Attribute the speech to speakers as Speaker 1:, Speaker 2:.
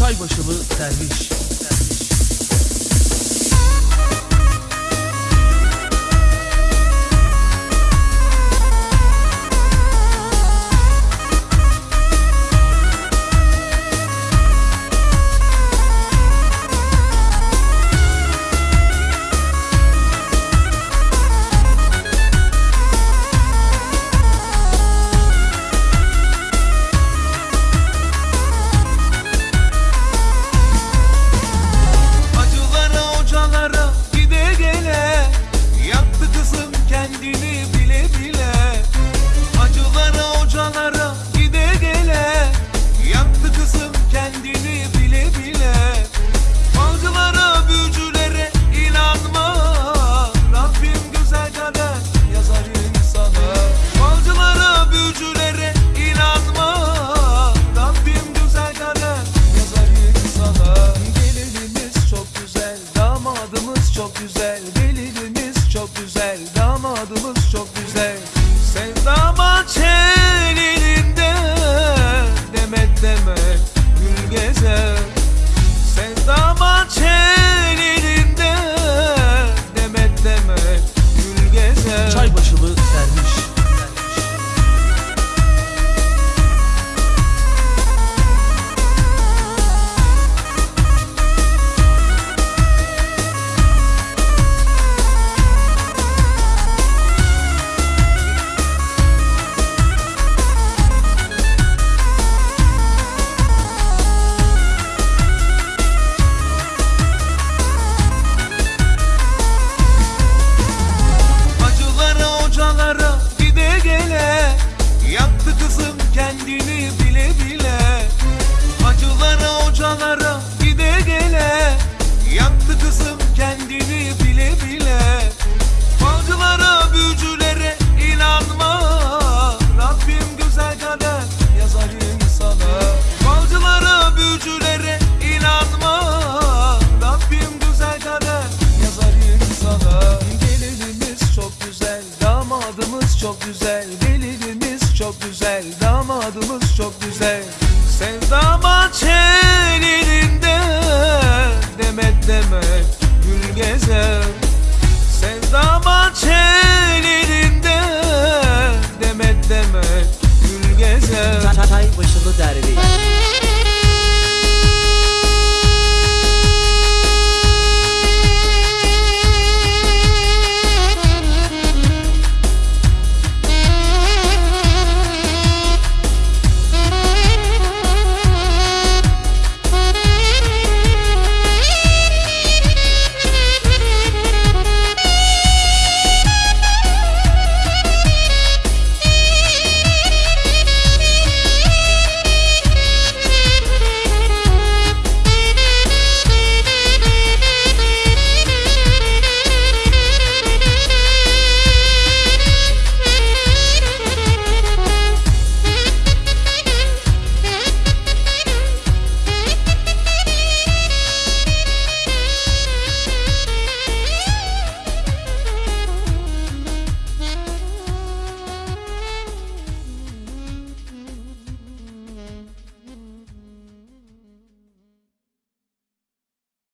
Speaker 1: Çaybaşılı derviş çok güzel Gelinimiz çok güzel Damadımız çok güzel Sevdama çevir Yaktı kızım kendini bile bile. Hacılara hocalara gide gele. Yaktı kızım kendini bile bile. Falcılara büyücülere inanma. Rabbim güzel kader yazar insana. Falcılara büyücülere inanma. Rabbim güzel kader yazar insana. Gelinimiz çok güzel damadımız çok güzel Gelinimiz çok güzel Damadımız çok güzel. Sevdama çelilinde Demet demet gül gezer. Sevdama çelilinde Demet demet gül gezer.
Speaker 2: Çay başılı derviş